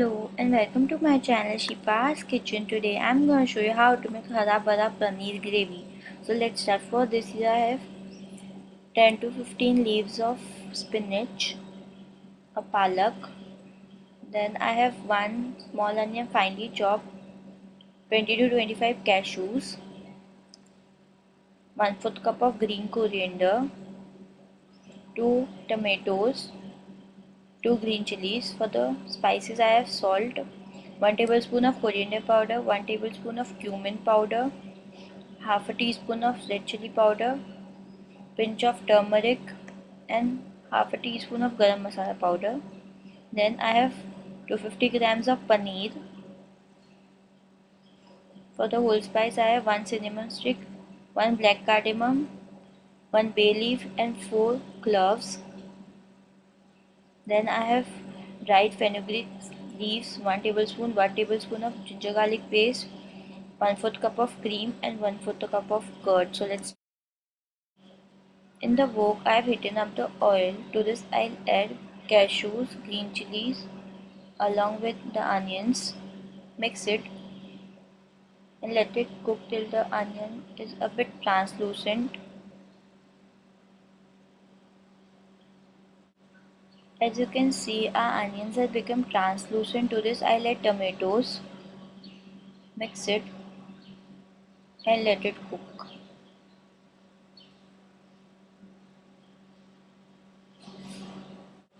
Hello and welcome to my channel Shipa's Kitchen. Today I'm going to show you how to make hara bhara paneer gravy. So let's start. For this here I have 10 to 15 leaves of spinach, a palak, then I have one small onion finely chopped, 20 to 25 cashews, 1 4th cup of green coriander, 2 tomatoes, 2 green chilies. For the spices I have salt, 1 tablespoon of coriander powder, 1 tablespoon of cumin powder, half a teaspoon of red chili powder, pinch of turmeric and half a teaspoon of garam masala powder. Then I have 250 grams of paneer. For the whole spice I have 1 cinnamon stick, 1 black cardamom, 1 bay leaf and 4 cloves. Then I have dried fenugreek leaves, 1 tablespoon, 1 tablespoon of ginger garlic paste, 1 4th cup of cream and 1 4th cup of curd. So let's in the wok I have heated up the oil. To this I'll add cashews, green chilies along with the onions. Mix it and let it cook till the onion is a bit translucent As you can see our onions have become translucent to this I let tomatoes mix it and let it cook.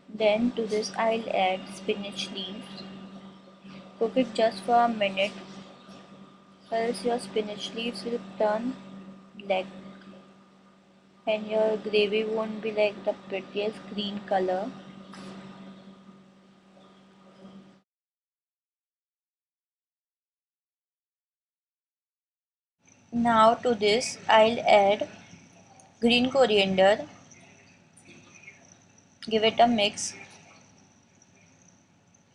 Then to this I'll add spinach leaves. Cook it just for a minute else your spinach leaves will turn black and your gravy won't be like the prettiest green color. Now to this I'll add green coriander. Give it a mix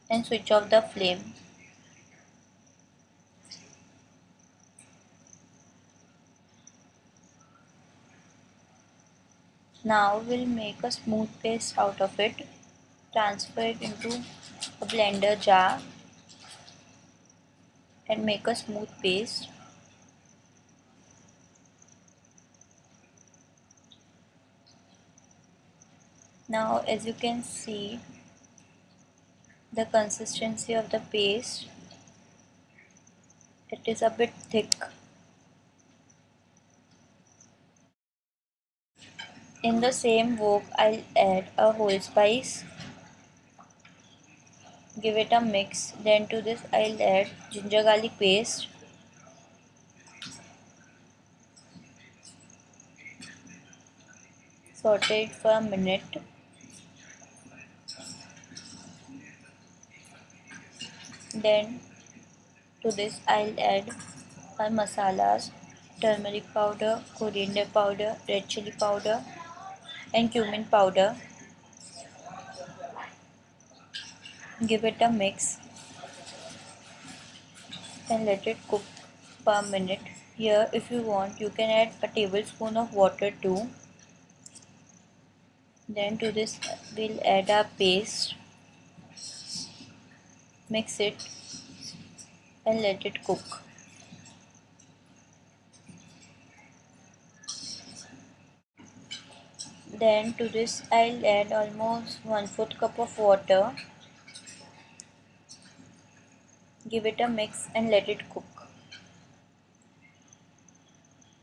and switch off the flame. Now we'll make a smooth paste out of it. Transfer it into a blender jar and make a smooth paste. Now as you can see the consistency of the paste it is a bit thick. In the same wok I'll add a whole spice. Give it a mix. Then to this I'll add ginger garlic paste. Saute it for a minute then to this I'll add my masalas turmeric powder coriander powder red chili powder and cumin powder. Give it a mix and let it cook a minute. Here if you want you can add a tablespoon of water too. Then to this we'll add our paste mix it and let it cook. Then to this I'll add almost 1 4th cup of water. Give it a mix and let it cook.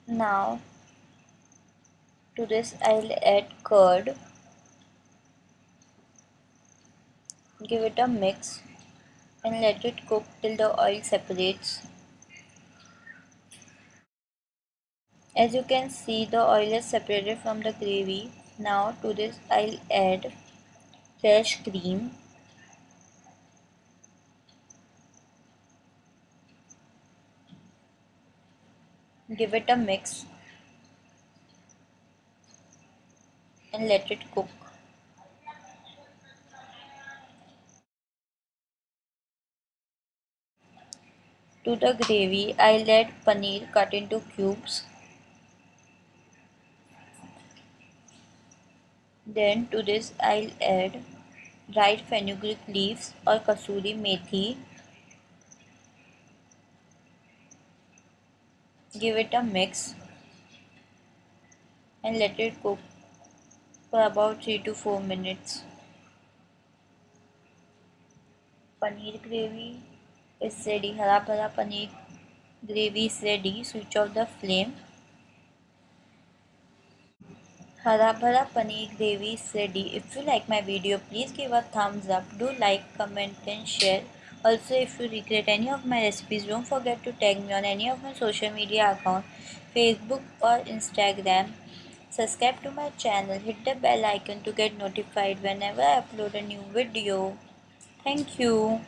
Now to this I'll add curd. Give it a mix and let it cook till the oil separates. As you can see the oil is separated from the gravy. Now to this I'll add fresh cream. Give it a mix and let it cook. To the gravy, I'll add paneer cut into cubes. Then to this I'll add dried fenugreek leaves or kasuri methi. Give it a mix and let it cook for about 3 to 4 minutes. Paneer gravy is ready. Hara bhara paneer gravy is ready. Switch off the flame. Hara bhara paneer gravy is ready. If you like my video, please give a thumbs up. Do like, comment and share. Also, if you regret any of my recipes, don't forget to tag me on any of my social media accounts, Facebook or Instagram. Subscribe to my channel. Hit the bell icon to get notified whenever I upload a new video. Thank you.